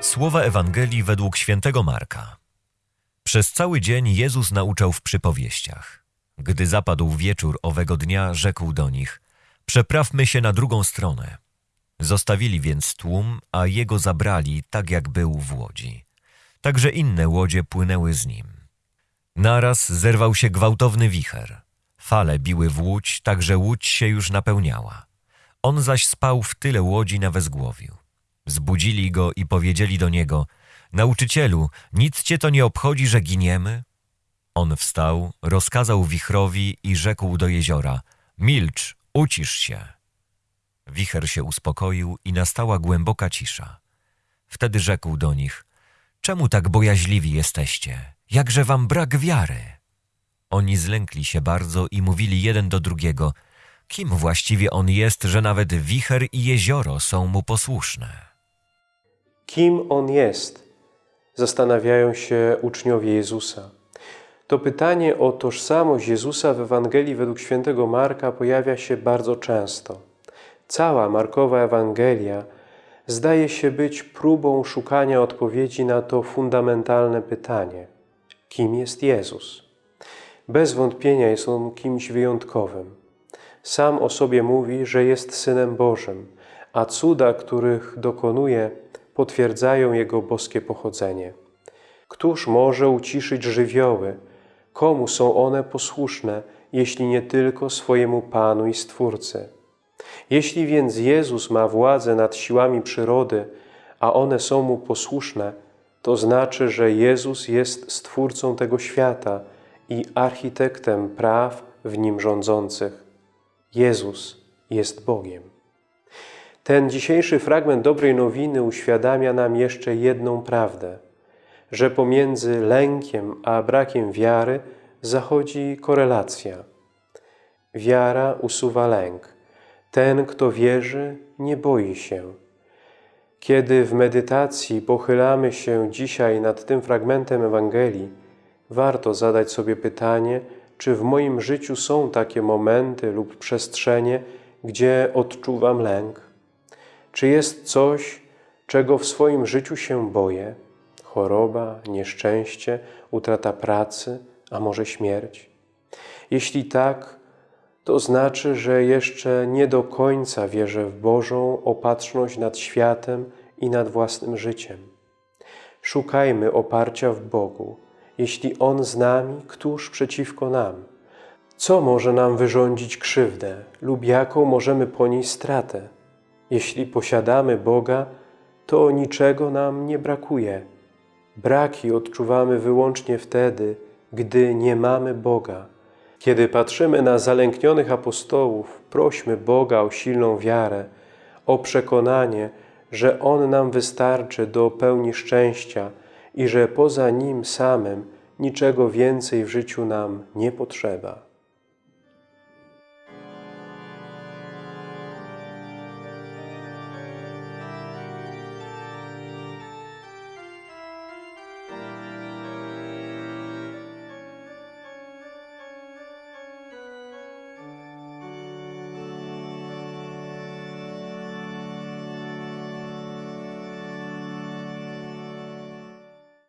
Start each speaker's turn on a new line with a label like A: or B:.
A: Słowa Ewangelii według świętego Marka. Przez cały dzień Jezus nauczał w przypowieściach. Gdy zapadł wieczór owego dnia, rzekł do nich: Przeprawmy się na drugą stronę. Zostawili więc tłum, a jego zabrali, tak jak był w łodzi. Także inne łodzie płynęły z nim. Naraz zerwał się gwałtowny wicher. Fale biły w łódź, tak że łódź się już napełniała. On zaś spał w tyle łodzi na wezgłowiu. Zbudzili go i powiedzieli do niego: Nauczycielu, nic cię to nie obchodzi, że giniemy? On wstał, rozkazał wichrowi i rzekł do jeziora: Milcz, ucisz się. Wicher się uspokoił i nastała głęboka cisza. Wtedy rzekł do nich: Czemu tak bojaźliwi jesteście? Jakże wam brak wiary? Oni zlękli się bardzo i mówili jeden do drugiego: Kim właściwie on jest, że nawet wicher i jezioro są mu posłuszne?
B: Kim On jest? Zastanawiają się uczniowie Jezusa. To pytanie o tożsamość Jezusa w Ewangelii według świętego Marka pojawia się bardzo często. Cała Markowa Ewangelia zdaje się być próbą szukania odpowiedzi na to fundamentalne pytanie. Kim jest Jezus? Bez wątpienia jest On kimś wyjątkowym. Sam o sobie mówi, że jest Synem Bożym, a cuda, których dokonuje, potwierdzają Jego boskie pochodzenie. Któż może uciszyć żywioły? Komu są one posłuszne, jeśli nie tylko swojemu Panu i Stwórcy? Jeśli więc Jezus ma władzę nad siłami przyrody, a one są Mu posłuszne, to znaczy, że Jezus jest Stwórcą tego świata i architektem praw w nim rządzących. Jezus jest Bogiem. Ten dzisiejszy fragment dobrej nowiny uświadamia nam jeszcze jedną prawdę, że pomiędzy lękiem a brakiem wiary zachodzi korelacja. Wiara usuwa lęk. Ten, kto wierzy, nie boi się. Kiedy w medytacji pochylamy się dzisiaj nad tym fragmentem Ewangelii, warto zadać sobie pytanie, czy w moim życiu są takie momenty lub przestrzenie, gdzie odczuwam lęk? Czy jest coś, czego w swoim życiu się boję? Choroba, nieszczęście, utrata pracy, a może śmierć? Jeśli tak, to znaczy, że jeszcze nie do końca wierzę w Bożą opatrzność nad światem i nad własnym życiem. Szukajmy oparcia w Bogu. Jeśli On z nami, któż przeciwko nam? Co może nam wyrządzić krzywdę lub jaką możemy ponieść stratę? Jeśli posiadamy Boga, to niczego nam nie brakuje. Braki odczuwamy wyłącznie wtedy, gdy nie mamy Boga. Kiedy patrzymy na zalęknionych apostołów, prośmy Boga o silną wiarę, o przekonanie, że On nam wystarczy do pełni szczęścia i że poza Nim samym niczego więcej w życiu nam nie potrzeba.